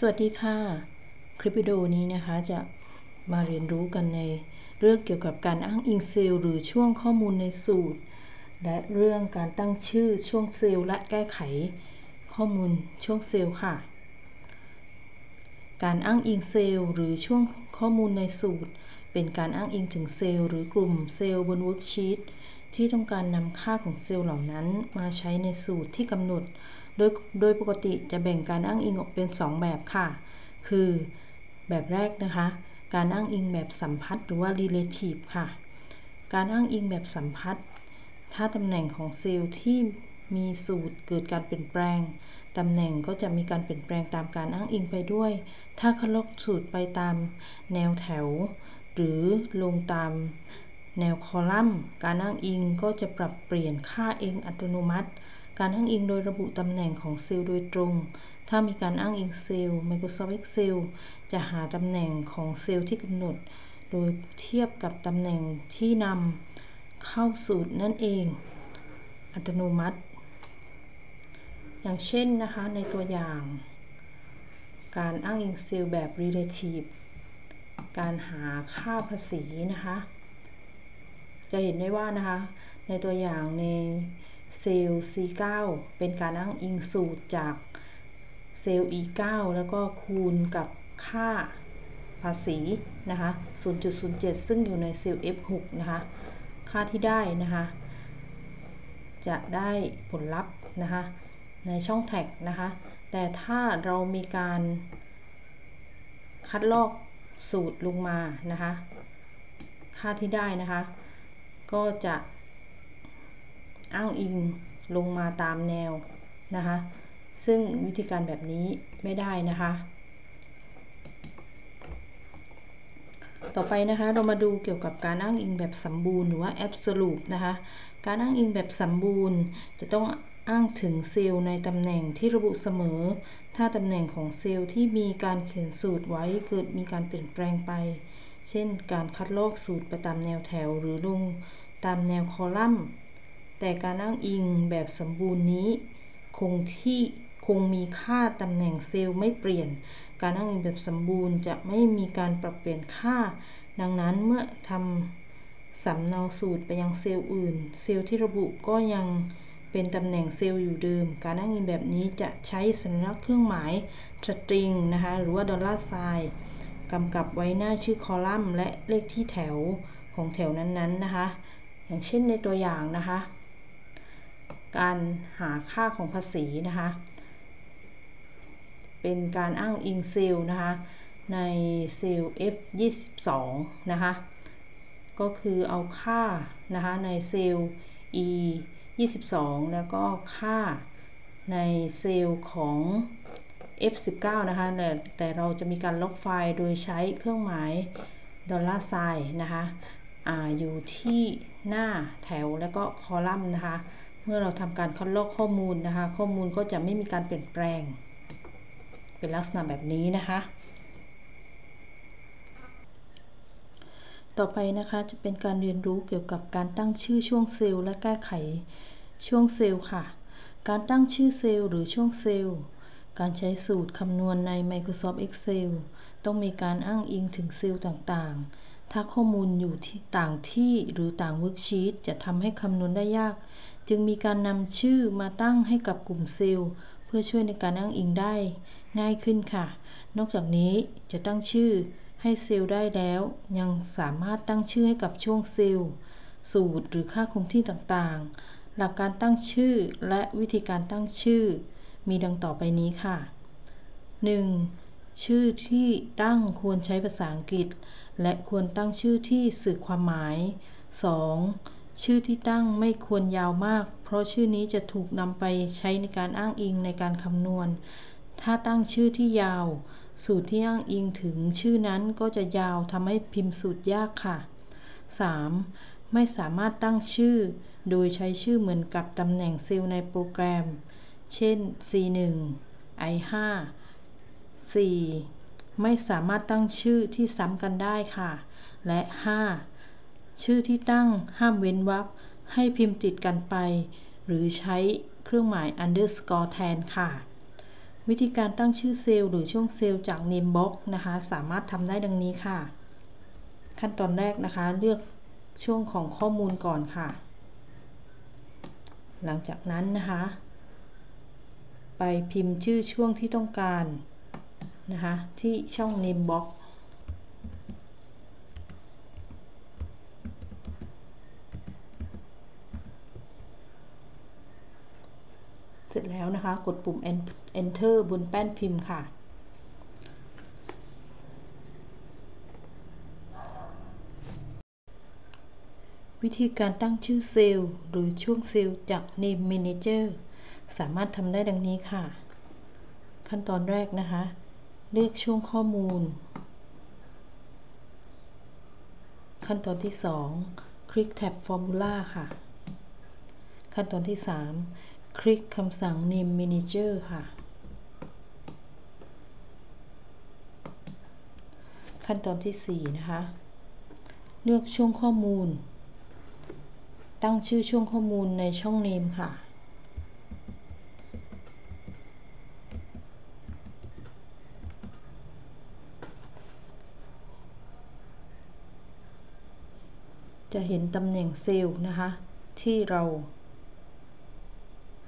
สวัสดีค่ะ คลิปวิดีโอนี้นะคะจะมาเรียนรู้กันในเรื่องเกี่ยวกับการอ้างอิงเซลล์หรือช่วงข้อมูลในสูตร และเรื่องการตั้งชื่อช่วงเซลล์และแก้ไขข้อมูลช่วงเซลล์ค่ะ การอ้างอิงเซลล์หรือช่วงข้อมูลในสูตร เป็นการอ้างอิงถึงเซลล์หรือกลุ่มเซลล์บน worksheet ที่ต้องการนำค่าของเซลล์เหล่านั้นมาใช้ในสูตรที่กำหนด โดยโดยปกติจะแบ่งการอ้างอิงออกเป็น 2 แบบค่ะ คือแบบแรกนะคะ การอ้างอิงแบบสัมพัทธ์หรือว่า relative ค่ะ การอ้างอิงแบบสัมพัทธ์ ถ้าตำแหน่งของเซลล์ที่มีสูตรเกิดการเปลี่ยนแปลง ตำแหน่งก็จะมีการเปลี่ยนแปลงตามการอ้างอิงไปด้วย ถ้าคลกสูตรไปตามแนวแถว หรือลงตามแนวคอลัมน์ การอ้างอิงก็จะปรับเปลี่ยนค่าเองอัตโนมัติ การอ้างอิงโดยระบุตำแหน่งของเซลล์โดยตรง ถ้ามีการอ้างอิงเซลล์ Microsoft Excel จะหาตำแหน่งของเซลล์ที่กำหนด โดยเทียบกับตำแหน่งที่นำเข้าสูตรนั่นเอง อัตโนมัติ อย่างเช่นนะคะในตัวอย่าง การอ้างอิงเซลล์แบบ relative การหาค่าภาษีนะคะ จะเห็นได้ว่านะคะ ในตัวอย่างใน เซลล์ C9 เป็นการอ้างอิงสูตรจากเซลล์ E9 แล้วก็คูณกับค่าภาษีนะคะ 0.07 ซึ่งอยู่ในเซลล์ F6 นะคะ ค่าที่ได้นะคะ จะได้ผลลัพธ์นะคะ ในช่องแท็กนะคะ แต่ถ้าเรามีการคัดลอกสูตรลงมานะคะ ค่าที่ได้นะคะ ก็จะ อ้างอิงลงมาตามแนวนะคะ ซึ่งวิธีการแบบนี้ไม่ได้นะคะ ต่อไปนะคะเรามาดูเกี่ยวกับการอ้างอิงแบบสมบูรณ์หรือว่า absolute นะคะ การอ้างอิงแบบสมบูรณ์จะต้องอ้างถึงเซลล์ในตำแหน่งที่ระบุเสมอ ถ้าตำแหน่งของเซลล์ที่มีการเขียนสูตรไว้เกิดมีการเปลี่ยนแปลงไป เช่น การคัดลอกสูตรไปตามแนวแถวหรือลงตามแนวคอลัมน์ แต่การอ้างอิงแบบสมบูรณ์นี้ คงที่คงมีค่าตำแหน่งเซลล์ไม่เปลี่ยน การอ้างอิงแบบสมบูรณ์จะไม่มีการปรับเปลี่ยนค่า ดังนั้นเมื่อทำสำเนาสูตรไปยังเซลล์อื่น เซลล์ที่ระบุก็ยังเป็นตำแหน่งเซลล์อยู่เดิม การอ้างอิงแบบนี้จะใช้สัญลักษณ์เครื่องหมายสตริงนะคะหรือว่าดอลลาร์ไซน์กำกับไว้หน้าชื่อคอลัมน์ และเลขที่แถวของแถวนั้นๆนะคะ อย่างเช่นในตัวอย่างนะคะ การหาค่าของภาษีนะคะ เป็นการอ้างอิงเซลนะคะ ในเซลล์ F22 นะคะ ก็คือเอาค่านะคะในเซลล์ E 22 แล้วก็ค่าในเซลล์ของ F19 นะคะ แต่แต่เราจะมีการลบไฟล์โดยใช้เครื่องหมายดอลลาร์ไซน์นะคะออยู่ที่หน้าแถวแล้วก็คอลัมน์นะคะ เมื่อเราทำการคัดลอกข้อมูลนะคะ ข้อมูลก็จะไม่มีการเปลี่ยนแปลง เป็นลักษณะแบบนี้นะคะ ต่อไปนะคะจะเป็นการเรียนรู้เกี่ยวกับการตั้งชื่อช่วงเซลล์และแก้ไขช่วงเซลล์ค่ะ การตั้งชื่อเซลล์หรือช่วงเซลล์ การใช้สูตรคำนวณใน Microsoft Excel ต้องมีการอ้างอิงถึงเซลล์ต่างๆ ถ้าข้อมูลอยู่ที่ต่างที่หรือต่าง worksheet จะทำให้คำนวณได้ยาก จึงมีการนำชื่อมาตั้งให้กับกลุ่มเซลล์ เพื่อช่วยในการอ้างอิงได้ง่ายขึ้นค่ะ นอกจากนี้จะตั้งชื่อให้เซลล์ได้แล้ว ยังสามารถตั้งชื่อให้กับช่วงเซลล์ สูตรหรือค่าคงที่ต่างๆ หลักการตั้งชื่อและวิธีการตั้งชื่อ มีดังต่อไปนี้ค่ะ 1. ชื่อที่ตั้งควรใช้ภาษาอังกฤษ และควรตั้งชื่อที่สื่อความหมาย 2. ชื่อที่ตั้งไม่ควรยาวมาก เพราะชื่อนี้จะถูกนำไปใช้ในการอ้างอิงในการคำนวณ ถ้าตั้งชื่อที่ยาว สูตรที่อ้างอิงถึงชื่อนั้นก็จะยาวทำให้พิมพ์สูตรยากค่ะ 3. ไม่สามารถตั้งชื่อ โดยใช้ชื่อเหมือนกับตำแหน่งเซลล์ในโปรแกรม เช่น C1 I5 4. ไม่สามารถตั้งชื่อที่ซ้ำกันได้ค่ะ และ 5. ชื่อที่ตั้งห้ามเว้นวรรคให้พิมพ์ติดกันไป หรือใช้เครื่องหมาย underscore แทนค่ะ วิธีการตั้งชื่อเซลล์หรือช่วงเซลล์จาก Name Box นะคะ สามารถทำได้ดังนี้ค่ะ ขั้นตอนแรกนะคะ เลือกช่วงของข้อมูลก่อนค่ะ หลังจากนั้นนะคะ ไปพิมพ์ชื่อช่วงที่ต้องการนะคะ ที่ช่อง Name Box เส ร็จแล้วนะคะ กดปุ่ม enter บนแป้นพิมพ์ค่ะ วิธีการตั้งชื่อเซลล์หรือช่วงเซลล์จาก Name Manager สามารถทำได้ดังนี้ค่ะ ขั้นตอนแรกนะคะ เลือกช่วงข้อมูล ขั้นตอนที่ 2 คลิกแท็บ Formula ค่ะ ขั้นตอนที่ 3 คลิกคำสั่ง Name Manager ค่ะ ขั้นตอนที่ 4 นะคะ เลือกช่วงข้อมูล ตั้งชื่อช่วงข้อมูลในช่อง Name ค่ะจะเห็นตำแหน่งเซลล์นะคะ ที่เรา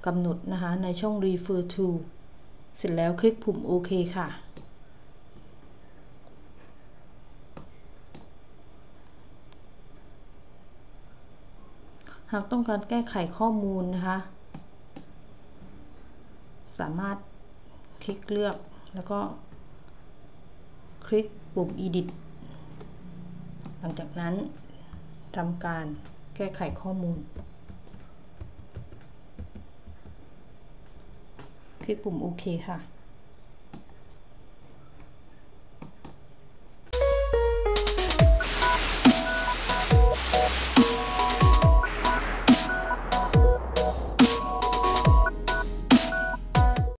กำหนดนะคะในช่อง refer to เสร็จแล้วคลิกปุ่มโอเคค่ะ หากต้องการแก้ไขข้อมูลนะคะ สามารถคลิกเลือกแล้วก็ คลิกปุ่ม edit หลังจากนั้นทำการแก้ไขข้อมูล ลิกปุ่มโอเคค่ะ